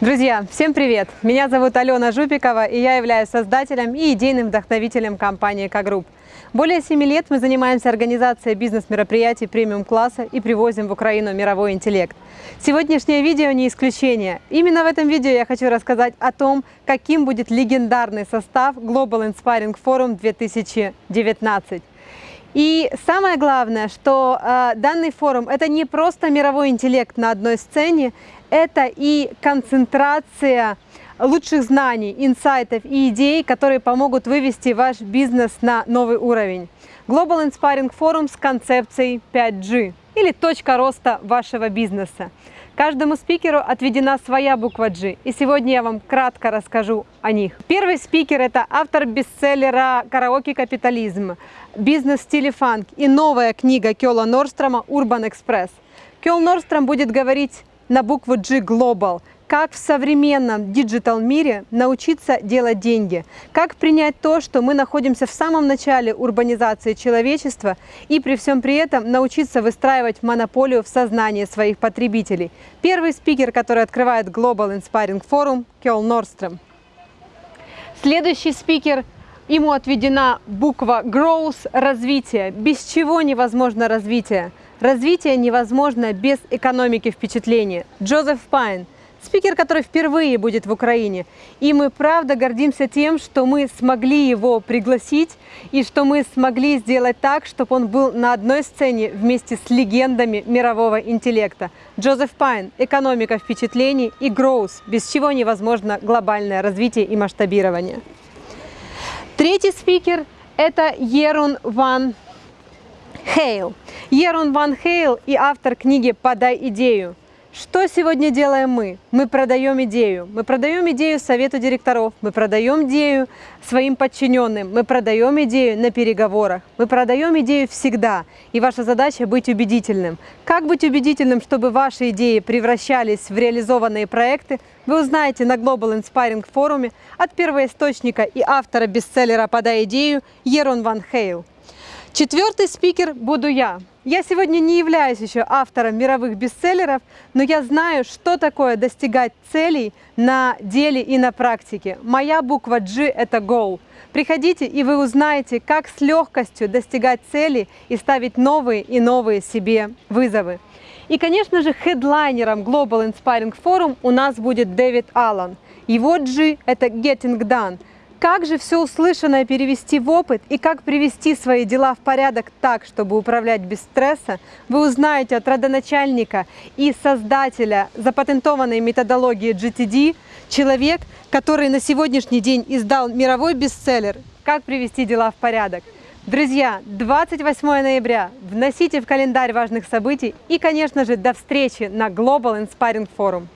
Друзья, всем привет! Меня зовут Алена Жупикова, и я являюсь создателем и идейным вдохновителем компании «К-Групп». Более семи лет мы занимаемся организацией бизнес-мероприятий премиум-класса и привозим в Украину мировой интеллект. Сегодняшнее видео не исключение. Именно в этом видео я хочу рассказать о том, каким будет легендарный состав Global Inspiring Forum 2019. И самое главное, что э, данный форум – это не просто мировой интеллект на одной сцене, это и концентрация лучших знаний, инсайтов и идей, которые помогут вывести ваш бизнес на новый уровень. Global Inspiring Forum с концепцией 5G или точка роста вашего бизнеса. Каждому спикеру отведена своя буква G, и сегодня я вам кратко расскажу о них. Первый спикер – это автор бестселлера «Караоке капитализм», «Бизнес в стиле фанк» и новая книга Кёла Норстрома «Урбан Экспресс». Кьелл Нордстрем будет говорить на букву G Global. Как в современном digital мире научиться делать деньги? Как принять то, что мы находимся в самом начале урбанизации человечества и при всем при этом научиться выстраивать монополию в сознании своих потребителей? Первый спикер, который открывает Global Inspiring Forum, Кьелл Нордстрем. Следующий спикер Ему отведена буква Growth – развитие. Без чего невозможно развитие? Развитие невозможно без экономики впечатления. Джозеф Пайн, спикер, который впервые будет в Украине. И мы правда гордимся тем, что мы смогли его пригласить и что мы смогли сделать так, чтобы он был на одной сцене вместе с легендами мирового интеллекта. Джозеф Пайн, экономика впечатлений и growth, без чего невозможно глобальное развитие и масштабирование. Третий спикер – это Ерун Ван Хейл. Ерун Ван Хейл и автор книги «Подай идею». Что сегодня делаем мы? Мы продаем идею. Мы продаем идею совету директоров, мы продаем идею своим подчиненным, мы продаем идею на переговорах, мы продаем идею всегда. И ваша задача быть убедительным. Как быть убедительным, чтобы ваши идеи превращались в реализованные проекты, вы узнаете на Global Inspiring форуме от первоисточника и автора бестселлера «Подай идею» Ерон Ван Хейл. Четвертый спикер буду я. Я сегодня не являюсь еще автором мировых бестселлеров, но я знаю, что такое достигать целей на деле и на практике. Моя буква G – это Goal. Приходите, и вы узнаете, как с легкостью достигать цели и ставить новые и новые себе вызовы. И, конечно же, хедлайнером Global Inspiring Forum у нас будет Дэвид Аллан. Его G – это Getting Done – как же все услышанное перевести в опыт и как привести свои дела в порядок так, чтобы управлять без стресса, вы узнаете от родоначальника и создателя запатентованной методологии GTD, человек, который на сегодняшний день издал мировой бестселлер «Как привести дела в порядок». Друзья, 28 ноября вносите в календарь важных событий и, конечно же, до встречи на Global Inspiring Forum.